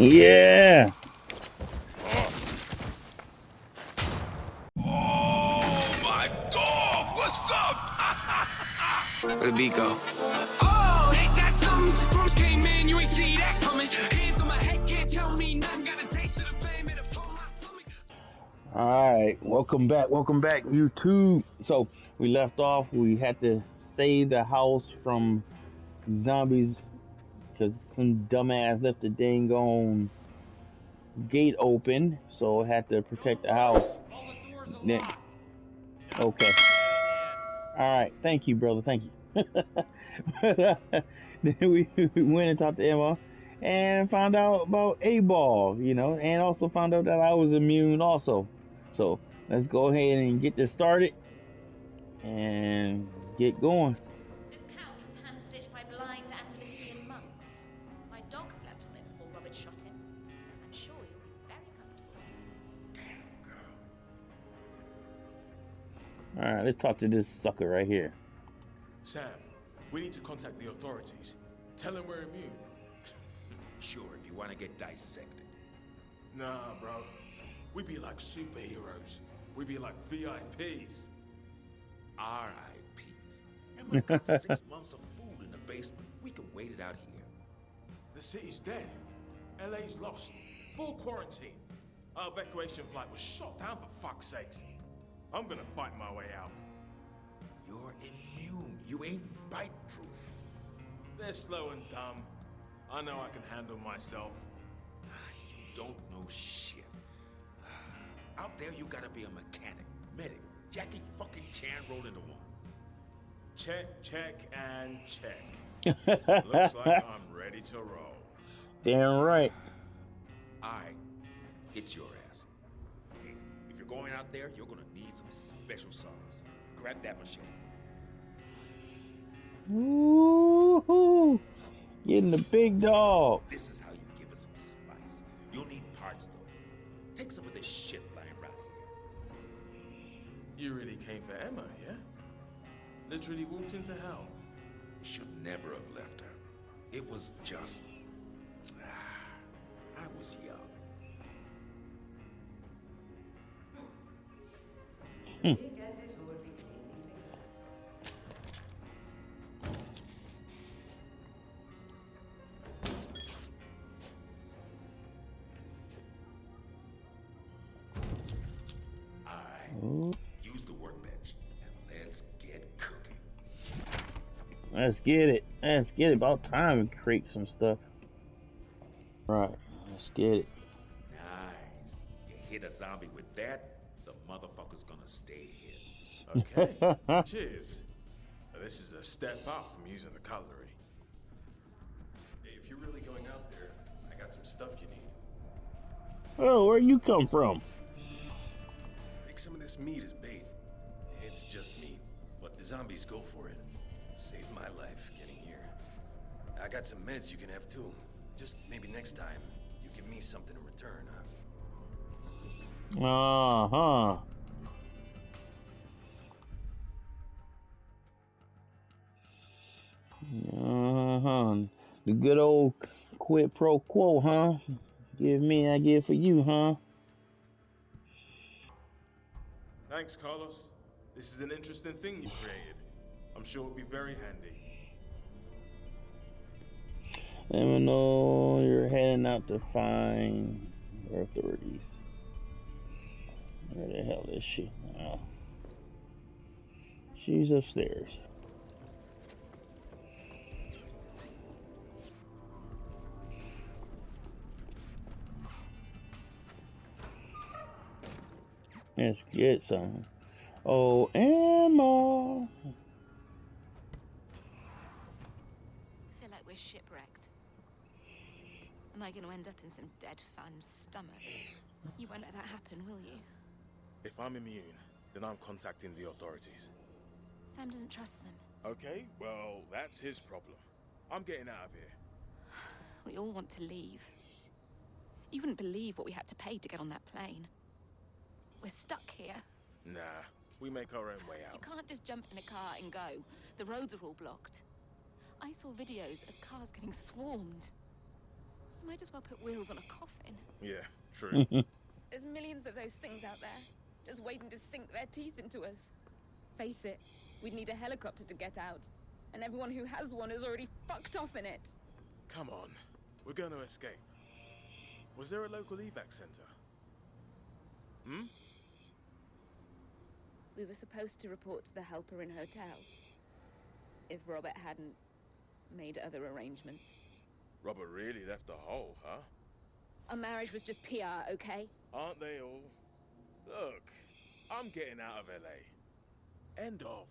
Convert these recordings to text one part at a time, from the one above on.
Yeah. Oh my dog! What's up? Where the beat go? Oh, ain't that something? Storms came in, you ain't see that coming. Hands on my head, can't tell me nothing. Got a taste of the fame, it upon my stomach. All right, welcome back, welcome back, YouTube. So we left off. We had to save the house from zombies because some dumbass left the dang on gate open, so I had to protect the house. The. Okay. All right, thank you, brother. Thank you. then we, we went and talked to Emma and found out about A ball, you know, and also found out that I was immune also. So let's go ahead and get this started and get going. All right, let's talk to this sucker right here. Sam, we need to contact the authorities. Tell them we're immune. Sure, if you want to get dissected. Nah, bro. We'd be like superheroes. We'd be like VIPs. R.I.P.s. Emma's got six months of food in the basement. We can wait it out here. The city's dead. LA's lost. Full quarantine. Our evacuation flight was shot down for fuck's sakes. I'm gonna fight my way out. You're immune. You ain't bite-proof. They're slow and dumb. I know I can handle myself. Ah, You don't know shit. Out there, you gotta be a mechanic, medic. Jackie fucking Chan rolled into one. Check, check, and check. Looks like I'm ready to roll. Damn right. All right, it's your ass. Hey, if you're going out there, you're gonna need some special sauce. Grab that machete. Woo-hoo. Getting the big dog. This is how you give it some spice. You'll need parts though. Take some of this shit lying around here. You really came for Emma, yeah? Literally walked into hell. Should never have left her. It was just. I was young. Hmm. All right, Ooh, use the workbench and let's get cooking. Let's get it. Let's get it. About time we create some stuff. Right. Let's get it. Nice. You hit a zombie with that, motherfucker's gonna stay hid. Okay. Cheers. Now, This is a step up from using the cutlery. Hey, if you're really going out there, I got some stuff you need. Oh, where you come from? Take some of this meat as bait. It's just meat, but the zombies go for it. Saved my life getting here. I got some meds you can have too. Just maybe next time, you give me something in return, huh? Uh huh. Uh huh. The good old quid pro quo, huh? Give me, I give for you, huh? Thanks, Carlos. This is an interesting thing you created. I'm sure it'll be very handy. Let me know you're heading out to find your authorities. Where the hell is she? Oh. She's upstairs. Let's get some. Oh, Emma. I feel like we're shipwrecked. Am I going to end up in some dead fan's stomach? You won't let that happen, will you? If I'm immune, then I'm contacting the authorities. Sam doesn't trust them. Okay, well, that's his problem. I'm getting out of here. We all want to leave. You wouldn't believe what we had to pay to get on that plane. We're stuck here. Nah, we make our own way out. You can't just jump in a car and go. The roads are all blocked. I saw videos of cars getting swarmed. You might might as well put wheels on a coffin. Yeah, true. There's millions of those things out there, just waiting to sink their teeth into us. Face it, we'd need a helicopter to get out, and everyone who has one is already fucked off in it. Come on. We're going to escape. Was there a local evac center? Hmm? We were supposed to report to the Halperin Hotel. If Robert hadn't made other arrangements. Robert really left the hole, huh? Our marriage was just PR, okay? Aren't they all? Look, I'm getting out of LA. End of.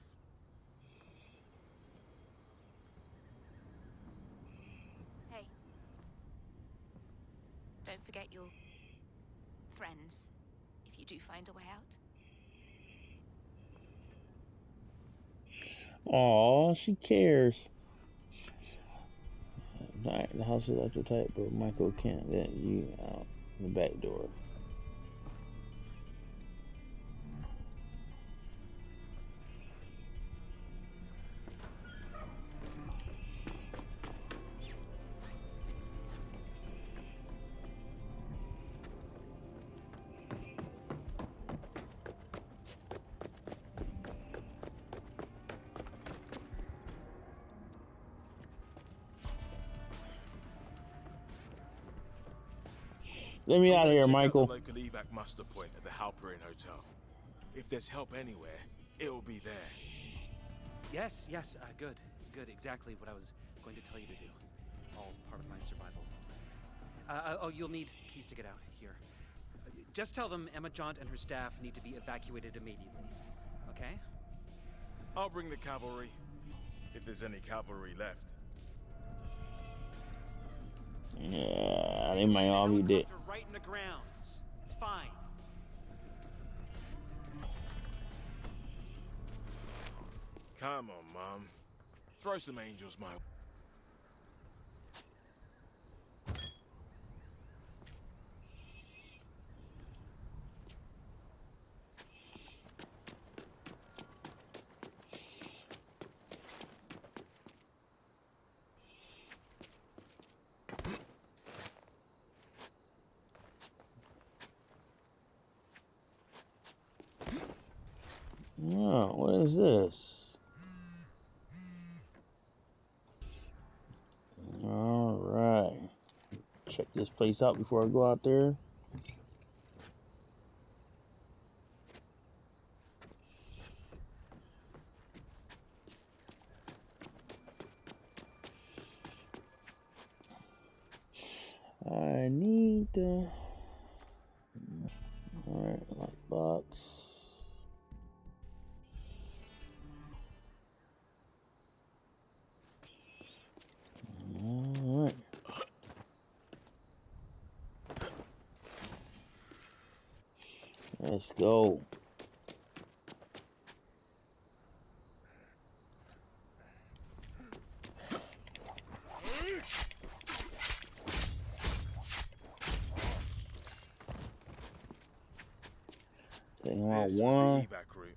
Hey. Don't forget your friends if you do find a way out. Aw, she cares. Alright, the house is electrotype, but Michael can't let you out the back door. Let me I'm out of here, Michael. Out the local evac muster point at the Halperin Hotel. If there's help anywhere, it'll be there. Yes, yes, uh, good, good. Exactly what I was going to tell you to do. All part of my survival plan. Uh, uh, oh, you'll need keys to get out. Here. Uh, Just tell them Emma Jaunt and her staff need to be evacuated immediately. Okay? I'll bring the cavalry. If there's any cavalry left. Yeah, they might all be dead. Right in the grounds. It's fine. Come on, Mom. Throw some angels my Oh, what is this? Alright. Check this place out before I go out there. Let's go. Taking out This was the one. evac route.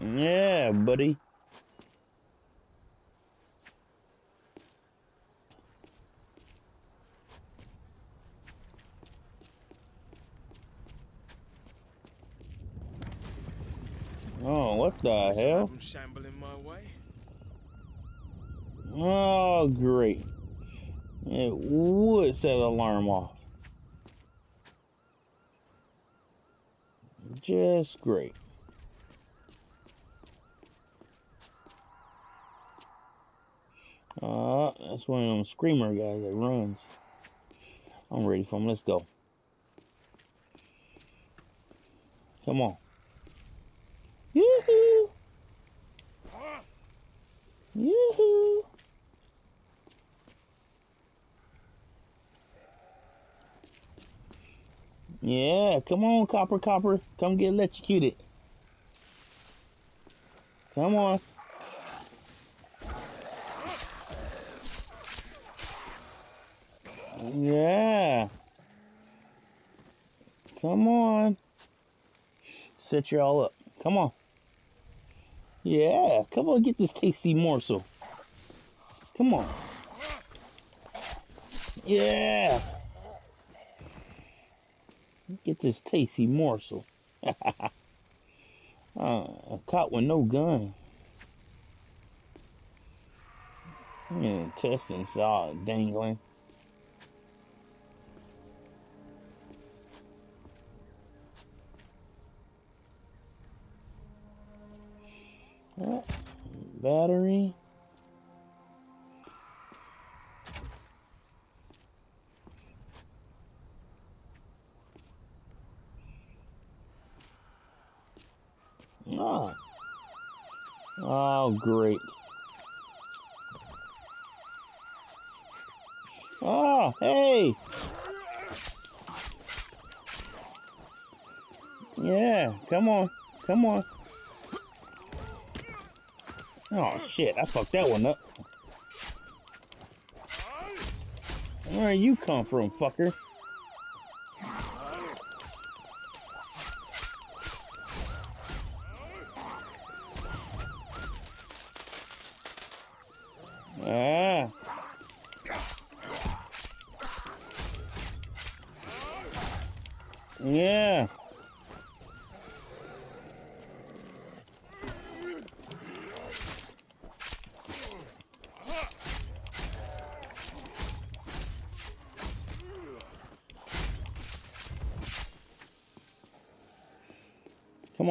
Yeah, buddy. Oh, what the hell? I'm shambling my way. Oh, great. It would set alarm off. Just great. Uh, that's one of them screamer guys that runs. I'm ready for him. Let's go. Come on. Yoo-hoo! Yoo-hoo! Yeah, come on, Copper Copper. Come get electrocuted. Come on. Yeah. Come on. Set you all up. Come on. Yeah, come on, get this tasty morsel. Come on. Yeah. Get this tasty morsel. uh, caught with no gun. Intestines all dangling. Oh, battery. Ah. Oh, great. Oh, hey. Yeah, come on. Come on. Oh, shit. I fucked that one up. Where you come from, fucker?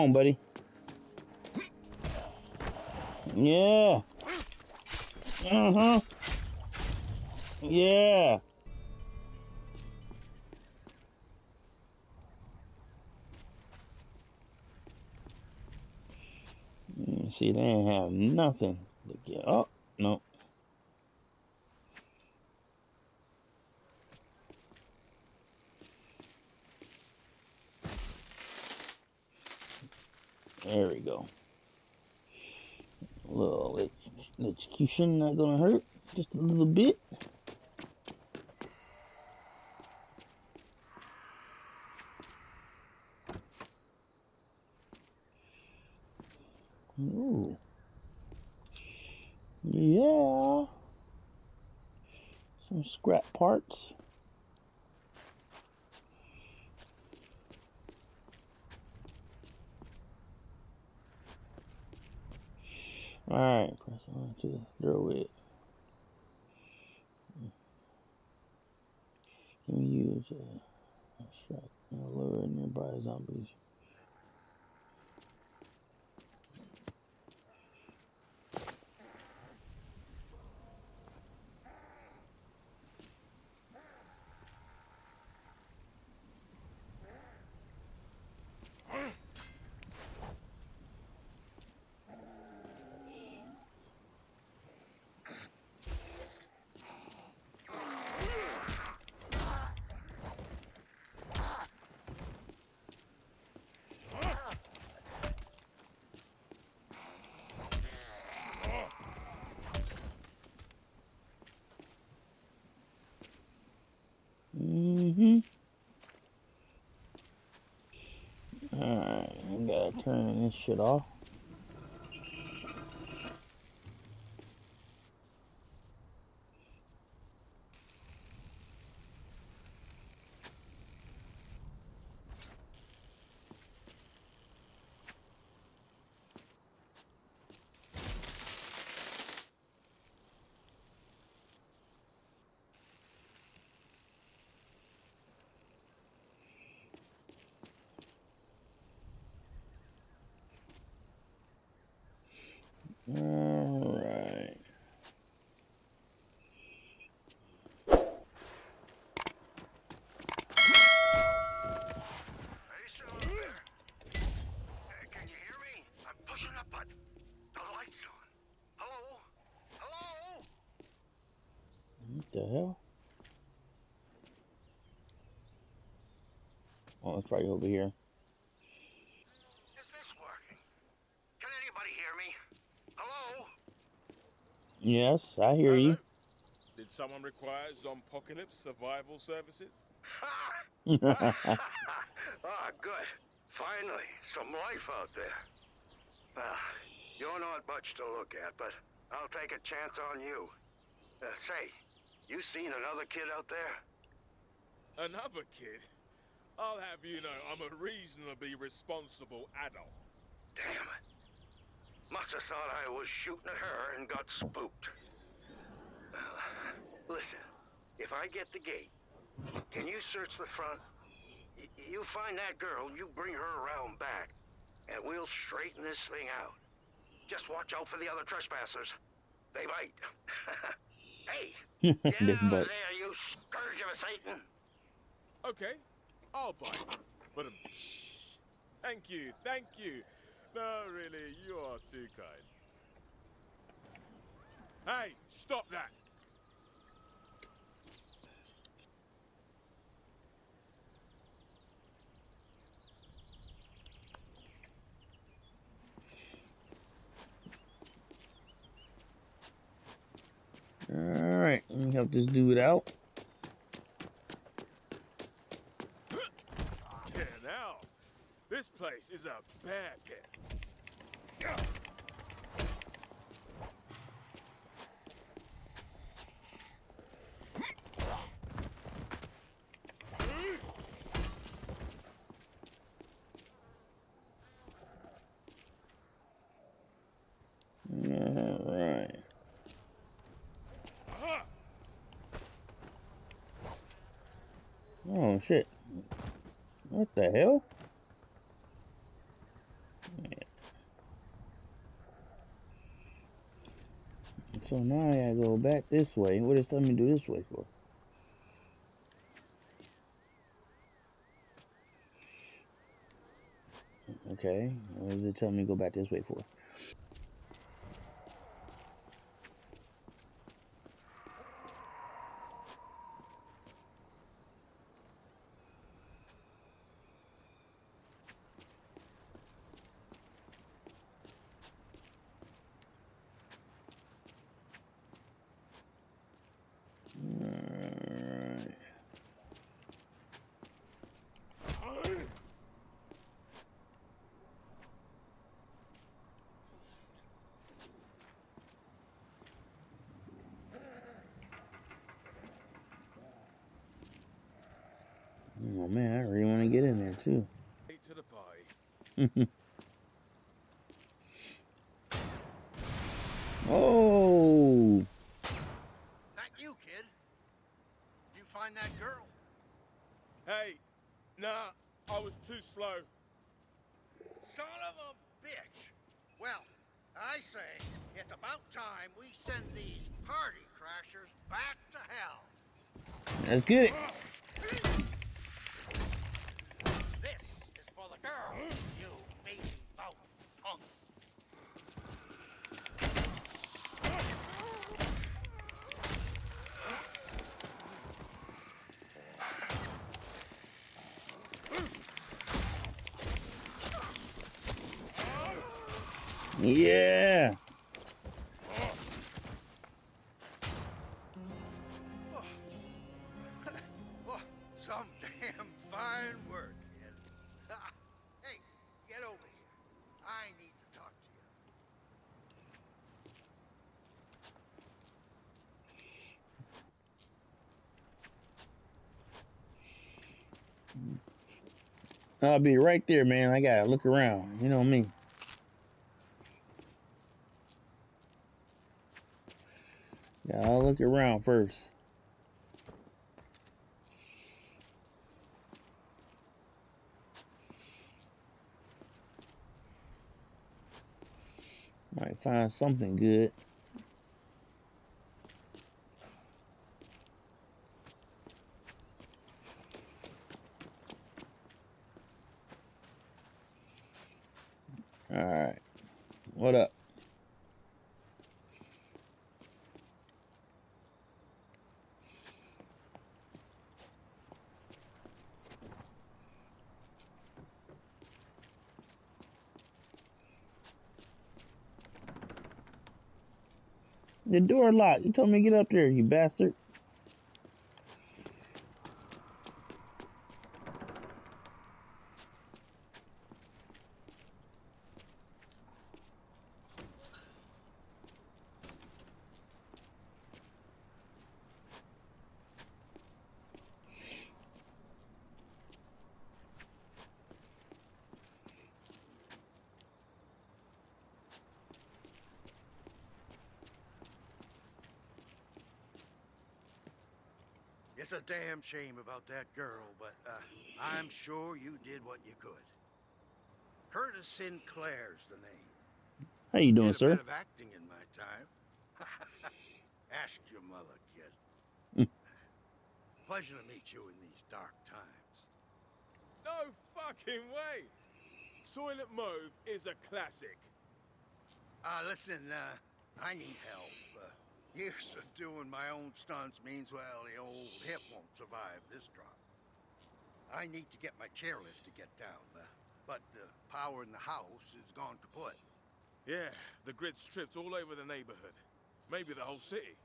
On, buddy. Yeah. Uh-huh. Yeah. See, they ain't have nothing to get. Oh, no. There we go. A little execution not gonna hurt. Just a little bit. Ooh. Yeah. Some scrap parts. Alright, press on to throw it. Can we use a extract and lure nearby zombies? Mm-hmm. Alright, I this shit off. Alright. Hey, still there? Hey, can you hear me? I'm pushing a button. The light's on. Hello? Hello? What the hell? Oh, Oh, it's probably over here. Is this working? Can anybody hear me? Hello? Yes, I hear you. Did someone require Zompocalypse survival services? ah, good. Finally, some life out there. Well, you're not much to look at, but I'll take a chance on you. Uh, say, you seen another kid out there? Another kid? I'll have you know I'm a reasonably responsible adult. Damn it. Must have thought I was shooting at her and got spooked. Uh, listen, if I get the gate, can you search the front? Y you find that girl, you bring her around back, and we'll straighten this thing out. Just watch out for the other trespassers. They bite. hey, get out of there, you scourge of a Satan! Okay, I'll bite. But um, thank you, thank you. No, really, you are too kind. Hey, stop that! Alright, let me help this dude out. Yeah, now, this place is a bear pit. Alright. Aha! Shit. What the hell? So now I gotta go back this way. What is telling me to do this way for? Okay. What is it telling me to go back this way for? Alright. Oh man, I really want to get in there too. Late to the party. oh, That you, kid? You find that girl? Hey, nah, I was too slow. Son of a bitch! Well, I say it's about time we send these party crashers back to hell. let's get it. This is for the girl, you baby mouth punks. Yeah. Oh, some damn fine work, kid. hey, get over here. I need to talk to you. I'll be right there, man. I gotta look around. You know me. Yeah, I'll look around first. Might find something good. Alright. What up? The door locked. You told me to get up there, you bastard. It's a damn shame about that girl, but uh, I'm sure you did what you could. Curtis Sinclair's the name. How you doing, Did a sir? bit of acting in my time. Ask your mother, kid. Hmm. Pleasure to meet you in these dark times. No fucking way! Soylent Mauve is a classic. Uh, listen, uh, I need help. Years of doing my own stunts means, well, the old hip won't survive this drop. I need to get my chairlift to get down, uh, but the power in the house is gone kaput. Yeah, the grid stripped all over the neighborhood. Maybe the whole city.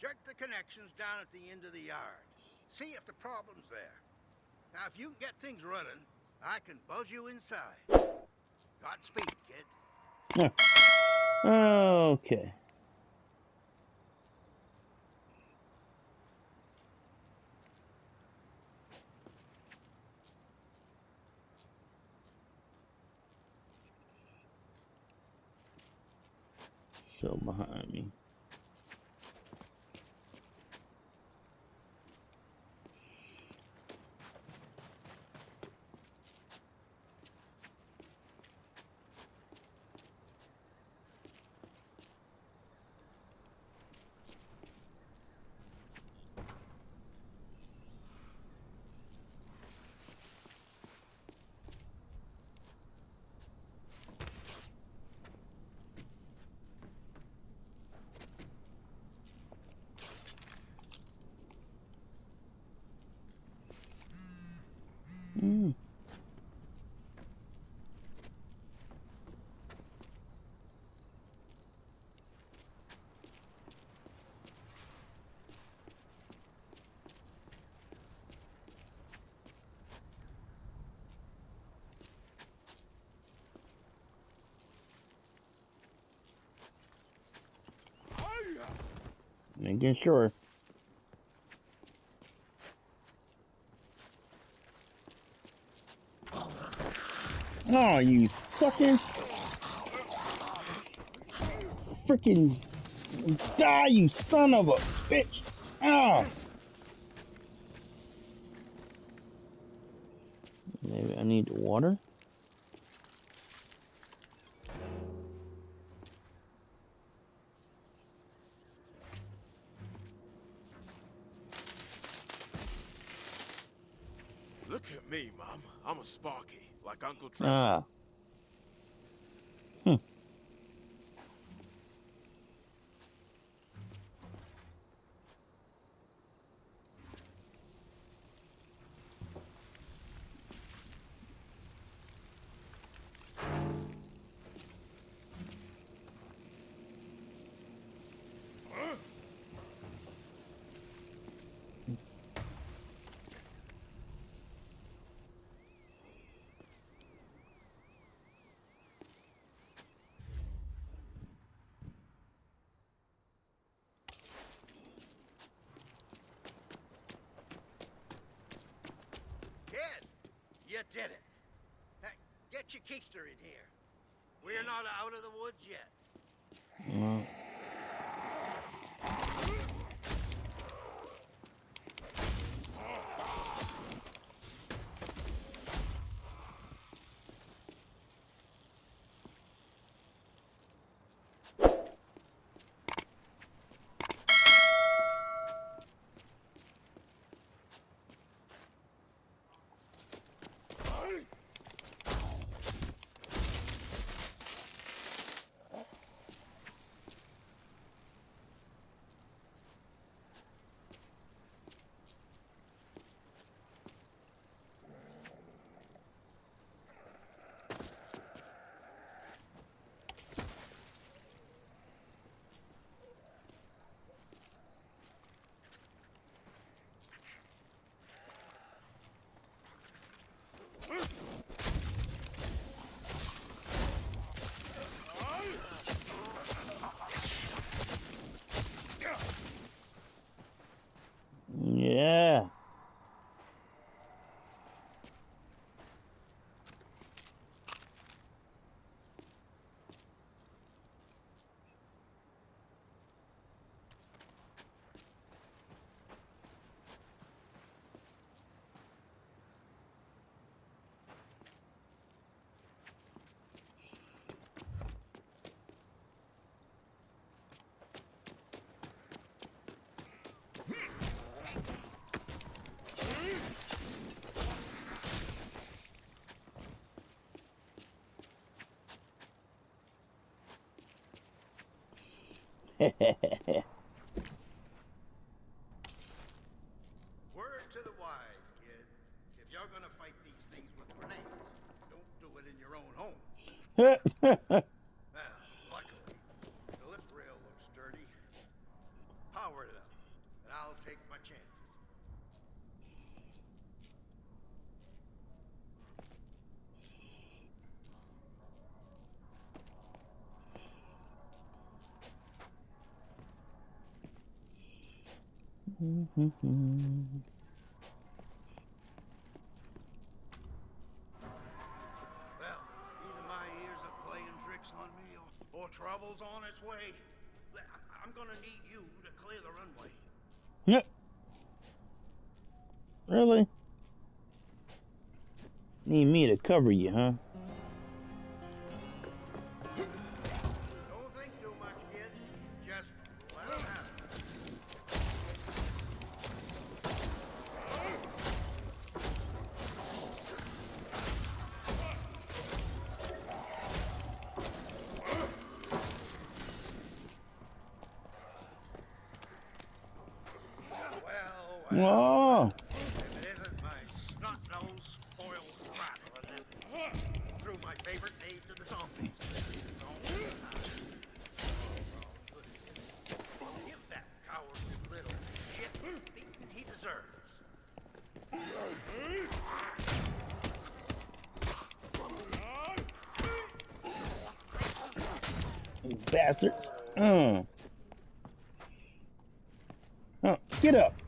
Check the connections down at the end of the yard. See if the problem's there. Now, if you can get things running, I can buzz you inside. Godspeed, kid. Okay. Still behind me. Making sure. Oh, you fucking freaking die, you son of a bitch! Ah. Maybe I need water. Mum. Sparky, like Uncle Trevor. Ah. Hmm. Kid, you did it. Hey, get your keister in here. We're not out of the woods yet. Well, Word to the wise, kid. If you're gonna fight these things with grenades, don't do it in your own home. Now, luckily, the lift rail looks sturdy. Power it up, and I'll take my chances. Well, either my ears are playing tricks on me, or on its way. I'm gonna need you to clear the runway. Yep. Really? Need me to cover you, huh? You bastards. Uh. Oh, get up.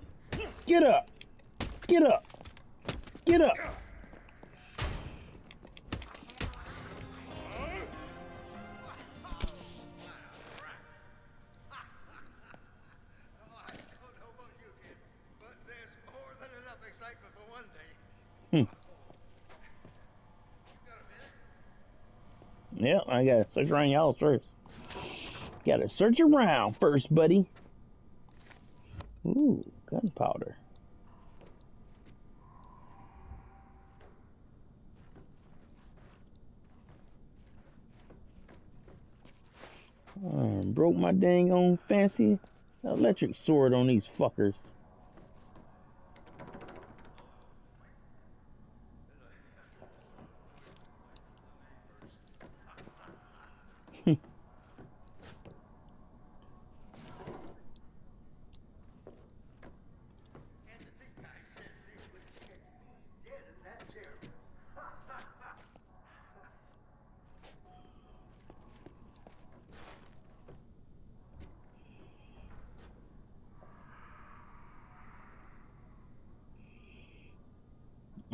I gotta search around house first. Gotta search around first, buddy. Ooh, gunpowder. Broke my dang on fancy electric sword on these fuckers. And to think I said this would get me dead in that chair.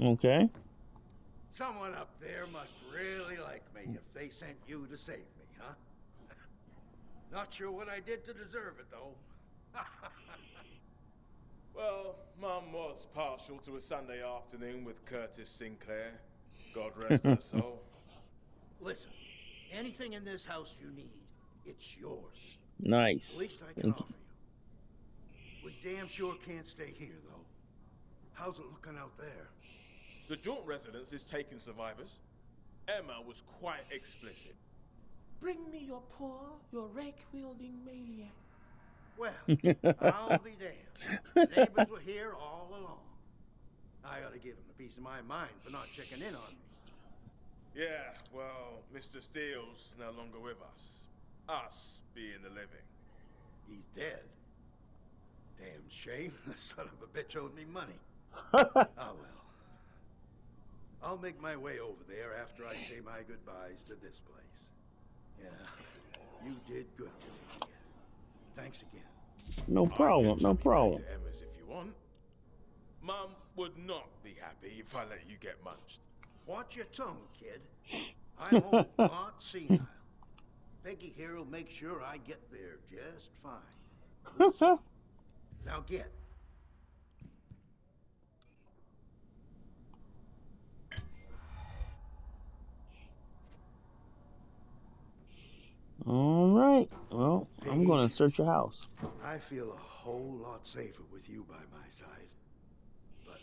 Okay. Someone up there must really like me if they sent you to save me, huh? Not sure what I did to deserve it, though. Well, Mum was partial to a Sunday afternoon with Curtis Sinclair. God rest her soul. Listen, anything in this house you need, it's yours. Nice. At Least I can Thank offer you. We damn sure can't stay here, though. How's it looking out there? The Jaunt residence is taking survivors. Emma was quite explicit. Bring me your poor, your rake-wielding maniac. Well, I'll be damned. The neighbors were here all along. I ought to give them a piece of my mind for not checking in on me. Yeah, well, Mr. Steele's no longer with us. Us being the living. He's dead. Damn shame. The son of a bitch owed me money. well. Uh, I'll make my way over there after I say my goodbyes to this place. Yeah, you did good today, kid. Thanks again. No problem. No problem. To Emma's if you want. Mum would not be happy if I let you get munched. Watch your tongue, kid. I'm old, not senile. Peggy here will make sure I get there just fine. Now get. All right. Well, hey, I'm going to search your house. I feel a whole lot safer with you by my side. But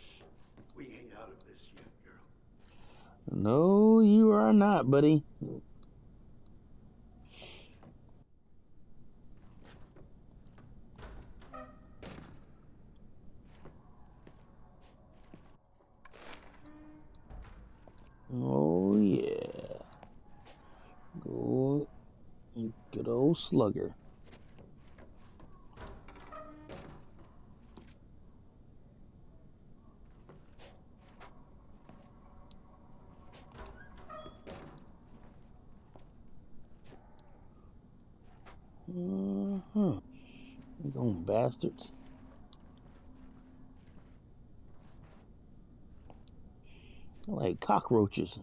we ain't out of this yet, girl. No, you are not, buddy. Oh, yeah. Joe Slugger. Uh-huh. You going bastards. like cockroaches.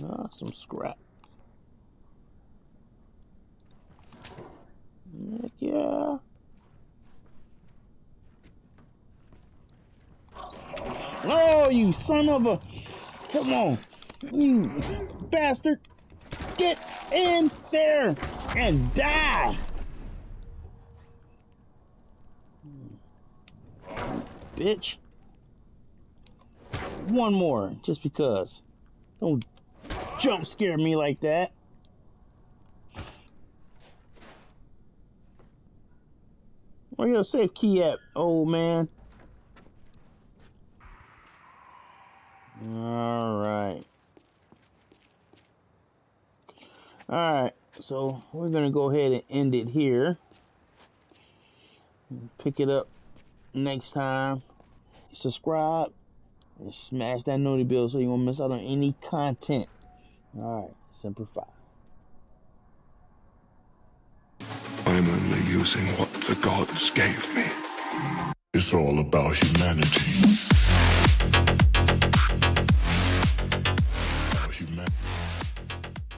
Ah, some scrap. Heck yeah. Oh, you son of a... Come on. You bastard. Get in there and die. Bitch. One more, just because. Don't jump scare me like that. Where your safe key at, old man? Alright. Alright, so we're going to go ahead and end it here. Pick it up next time. Subscribe and smash that noti bell so you won't miss out on any content. Alright, Semper Fi. I'm only using what the gods gave me. It's all about humanity.